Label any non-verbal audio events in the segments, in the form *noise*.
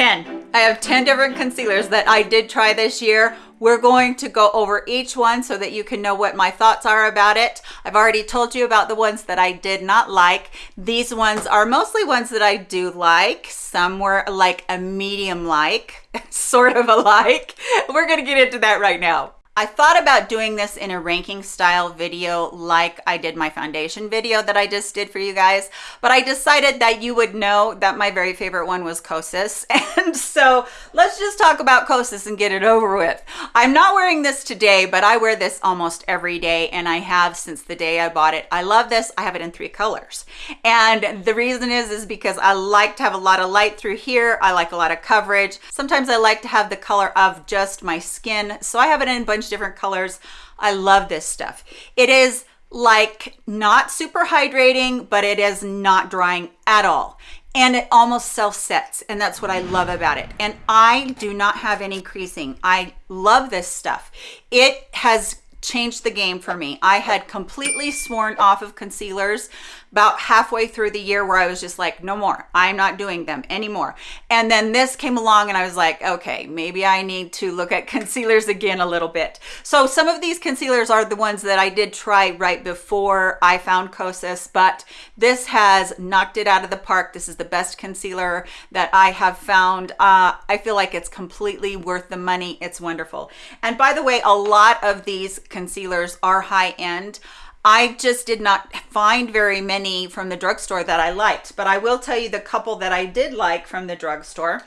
10. I have 10 different concealers that I did try this year. We're going to go over each one so that you can know what my thoughts are about it. I've already told you about the ones that I did not like. These ones are mostly ones that I do like. Some were like a medium like, *laughs* sort of a like. We're gonna get into that right now. I thought about doing this in a ranking style video like I did my foundation video that I just did for you guys, but I decided that you would know that my very favorite one was Kosas. *laughs* And so let's just talk about Kosas and get it over with. I'm not wearing this today, but I wear this almost every day and I have since the day I bought it. I love this. I have it in three colors. And the reason is, is because I like to have a lot of light through here. I like a lot of coverage. Sometimes I like to have the color of just my skin. So I have it in bunch of different colors. I love this stuff. It is like not super hydrating, but it is not drying at all. And it almost self sets. And that's what I love about it. And I do not have any creasing. I love this stuff. It has changed the game for me. I had completely sworn off of concealers about halfway through the year where I was just like, no more, I'm not doing them anymore. And then this came along and I was like, okay, maybe I need to look at *laughs* concealers again a little bit. So some of these concealers are the ones that I did try right before I found Kosas, but this has knocked it out of the park. This is the best concealer that I have found. Uh, I feel like it's completely worth the money. It's wonderful. And by the way, a lot of these concealers are high end. I just did not find very many from the drugstore that I liked, but I will tell you the couple that I did like from the drugstore.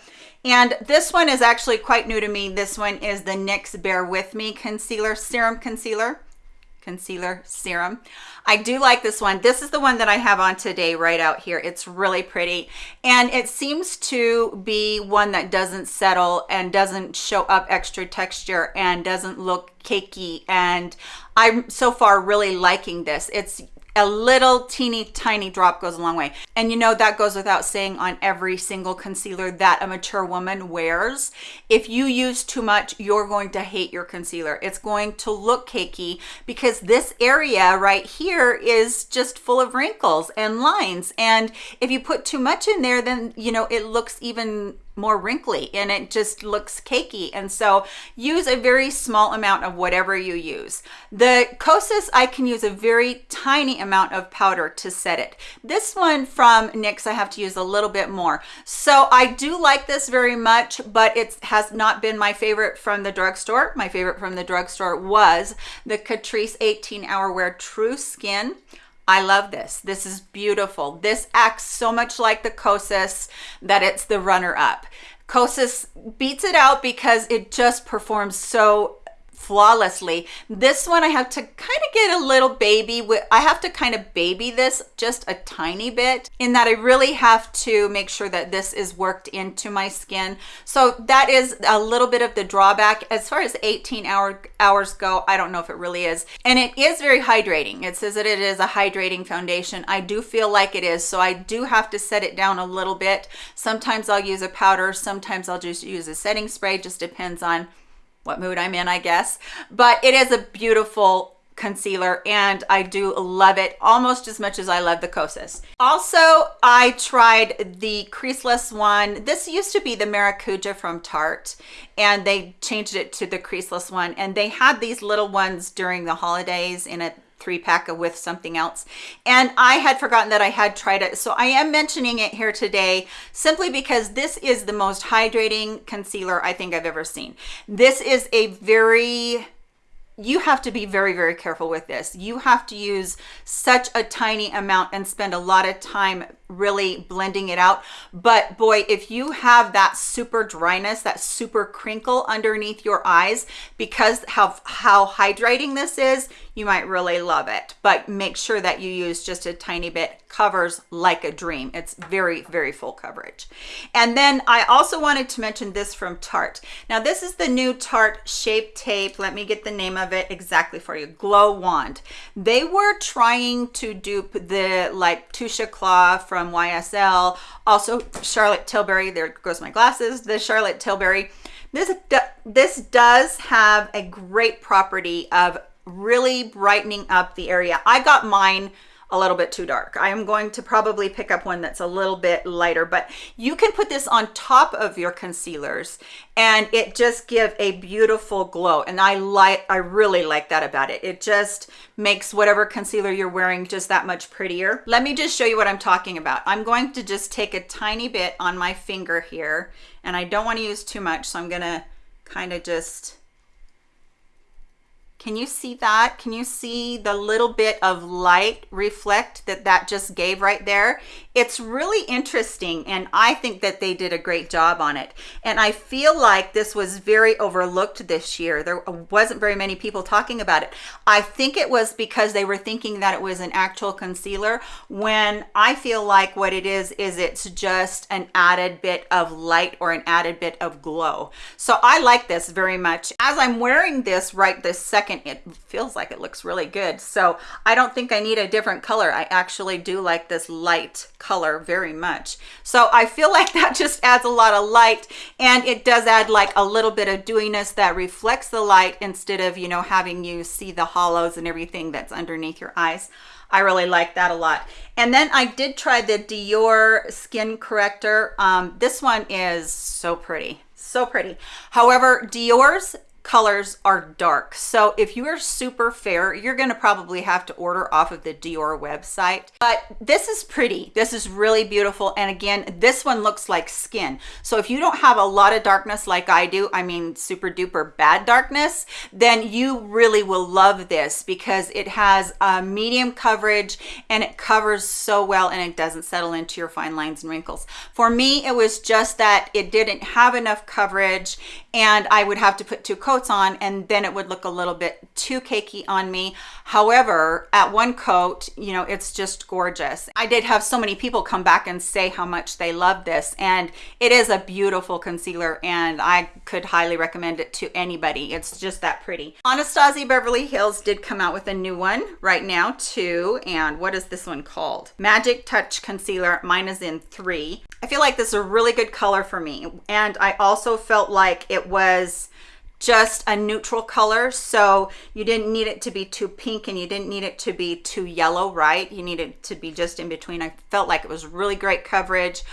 And this one is actually quite new to me. This one is the NYX Bare With Me Concealer, Serum Concealer concealer serum. I do like this one. This is the one that i have on today right out here. It's really pretty. And it seems to be one that doesn't settle and doesn't show up extra texture and doesn't look cakey. And i'm so far really liking this. It's a little teeny tiny drop goes a long way. And you know that goes without saying on every single concealer that a mature woman wears. If you use too much you're going to hate your concealer. It's going to look cakey because this area right here is just full of wrinkles and lines. And if you put too much in there then you know it looks even more wrinkly and it just looks cakey. And so use a very small amount of whatever you use. The Kosas I can use a very tiny amount of powder to set it. This one from NYX I have to use a little bit more. So I do like this very much but it has not been my favorite from the drugstore. My favorite from the drugstore was the Catrice 18 hour wear true skin I love this. This is beautiful. This acts so much like the Kosas that it's the runner up. Kosas beats it out because it just performs so flawlessly. This one I have to kind of get a little baby with, I have to kind of baby this just a tiny bit in that I really have to make sure that this is worked into my skin. So that is a little bit of the drawback. As far as 18 hour hours go, I don't know if it really is. And it is very hydrating. It says that it is a hydrating foundation. I do feel like it is. So I do have to set it down a little bit. Sometimes I'll use a powder. Sometimes I'll just use a setting spray. Just depends on what mood I'm in, I guess. But it is a beautiful concealer and I do love it almost as much as I love the Kosas. Also, I tried the creaseless one. This used to be the Maracuja from Tarte and they changed it to the creaseless one and they had these little ones during the holidays in a three pack with something else. And I had forgotten that I had tried it. So I am mentioning it here today simply because this is the most hydrating concealer I think I've ever seen. This is a very you have to be very very careful with this. You have to use such a tiny amount and spend a lot of time really blending it out. But boy if you have that super dryness that super crinkle underneath your eyes because how how hydrating this is you might really love it. But make sure that you use just a tiny bit. Covers like a dream. It's very very full coverage. And then i also wanted to mention this from tarte. Now this is the new tarte shape tape. Let me get the name of it exactly for you. Glow wand. They were trying to dupe the like Touche Éclat from ysl also charlotte tilbury there goes my glasses the charlotte tilbury this this does have a great property of really brightening up the area. I got mine a little bit too dark. I am going to probably pick up one that's a little bit lighter, but you can put this on top of your concealers and it just give a beautiful glow. And I like, I really like that about it. It just makes whatever concealer you're wearing just that much prettier. Let me just show you what I'm talking about. I'm going to just take a tiny bit on my finger here and I don't want to use too much. So I'm going to kind of just can you see that? Can you see the little bit of light reflect that that just gave right there? It's really interesting and I think that they did a great job on it. And I feel like this was very overlooked this year. There wasn't very many people talking about it. I think it was because they were thinking that it was an actual concealer when I feel like what it is, is it's just an added bit of light or an added bit of glow. So I like this very much. As I'm wearing this right this second, second, it feels like it looks really good. So I don't think I need a different color. I actually do like this light color very much. So I feel like *laughs* that just adds a lot of light and it does add like a little bit of dewiness that reflects the light instead of, you know, having you see the hollows and everything that's underneath your eyes. I really like that a lot. And then I did try the Dior skin corrector. Um, this one is so pretty, so pretty. However, Dior's colors are dark. So if you are super fair, you're gonna probably have to order off of the Dior website. But this is pretty. This is really beautiful. And again, this one looks like skin. So if you don't have a lot of darkness like I do, I mean super duper bad darkness, then you really will love this because it has a medium coverage and it covers so well and it doesn't settle into your fine lines and wrinkles. For me, it was just that it didn't have enough coverage and I would have to put two coats on and then it would look a little bit too cakey on me. However, at one coat, you know, it's just gorgeous. I did have so many people come back and say how much they love this and it is a beautiful concealer and I could highly recommend it to anybody. It's just that pretty. Anastasia Beverly Hills did come out with a new one right now too. And what is this one called? Magic Touch Concealer. Mine is in three. I feel like this is a really good color for me. And I also felt like it was just a neutral color so you didn't need it to be too pink and you didn't need it to be too yellow right? You needed to be just in between. I felt like it was really great coverage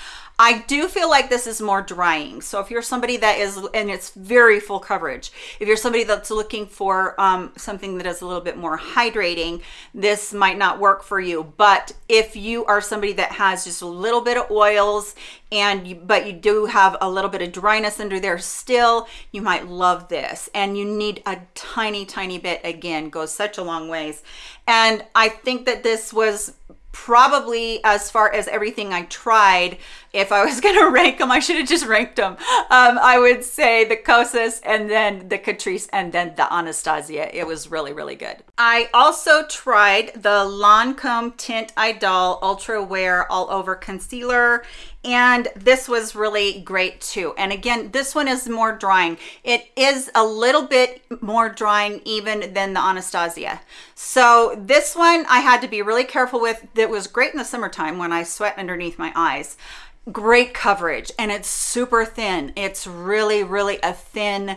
I do feel like this is more drying. So if you're somebody that is, and it's very full coverage, if you're somebody that's looking for um, something that is a little bit more hydrating, this might not work for you. But if you are somebody that has just a little bit of oils and you, but you do have a little bit of dryness under there still, you might love this. And you need a tiny, tiny bit, again, goes such a long ways. And I think that this was probably as far as everything I tried, if I was *laughs* gonna rank them, I should have just ranked them. Um, I would say the Kosas and then the Catrice and then the Anastasia. It was really, really good. I also tried the Lancome Teint Idole Ultra Wear All Over Concealer and this was really great too and again this one is more drying it is a little bit more drying even than the anastasia so this one i had to be really careful with that was great in the summertime when i sweat underneath my eyes great coverage and it's super thin it's really really a thin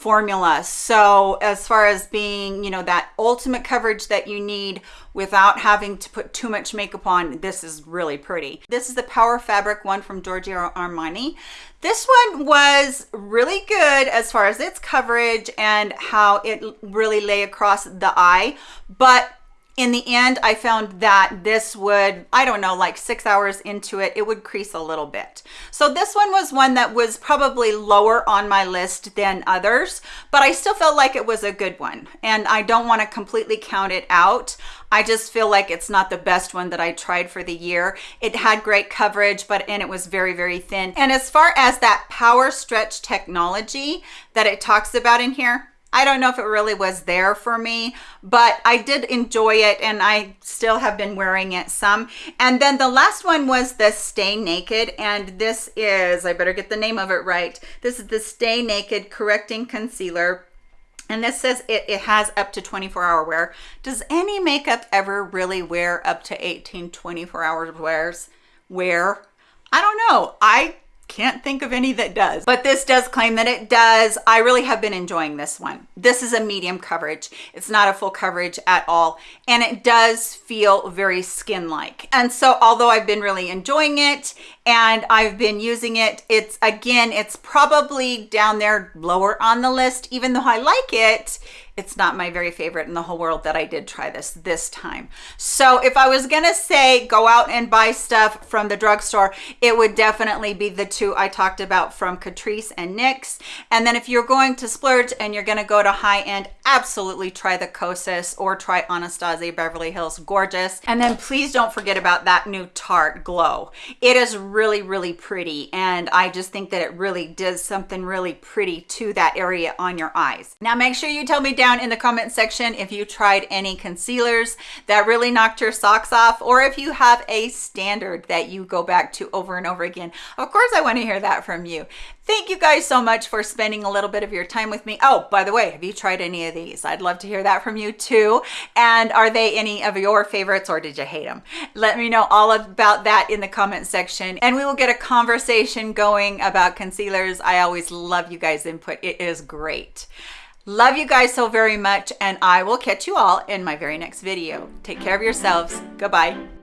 formula. So as far as being, you know, that ultimate coverage that you need without having to put too much makeup on, this is really pretty. This is the Power Fabric one from Giorgio Armani. This one was really good as far as its coverage and how it really lay across the eye, but in the end, I found that this would, I don't know, like six hours into it, it would crease a little bit. So this one was one that was probably lower on my list than others, but I still felt like it was a good one. And I don't want to completely count it out. I just feel like it's not the best one that I tried for the year. It had great coverage, but and it was very, very thin. And as far as that power stretch technology that it talks about in here, I don't know if it really was there for me, but I did enjoy it and I still have been wearing it some. And then the last one was the Stay Naked and this is, I better get the name of it right. This is the Stay Naked Correcting Concealer. And this says it, it has up to 24 hour wear. Does any makeup ever really wear up to 18, 24 hours wears? Wear? I don't know. I can't think of any that does, but this does claim that it does. I really have been enjoying this one. This is a medium coverage. It's not a full coverage at all. And it does feel very skin-like. And so although I've been really enjoying it and I've been using it, it's again, it's probably down there lower on the list, even though I like it, it's not my very favorite in the whole world that I did try this this time. So if I was gonna say go out and buy stuff from the drugstore, it would definitely be the two I talked about from Catrice and NYX. And then if you're going to splurge and you're gonna go to high end, absolutely try the Kosas or try Anastasia Beverly Hills Gorgeous. And then please don't forget about that new Tarte Glow. It is really, really pretty. And I just think that it really does something really pretty to that area on your eyes. Now make sure you tell me down in the comment section if you tried any concealers that really knocked your socks off or if you have a standard that you go back to over and over again. Of course, I want to hear that from you. Thank you guys so much for spending a little bit of your time with me. Oh, by the way, have you tried any of these? I'd love to hear that from you too. And are they any of your favorites or did you hate them? Let me know all about that in the comment section and we will get a conversation going about concealers. I always love you guys input. It is great. Love you guys so very much, and I will catch you all in my very next video. Take care of yourselves. Goodbye.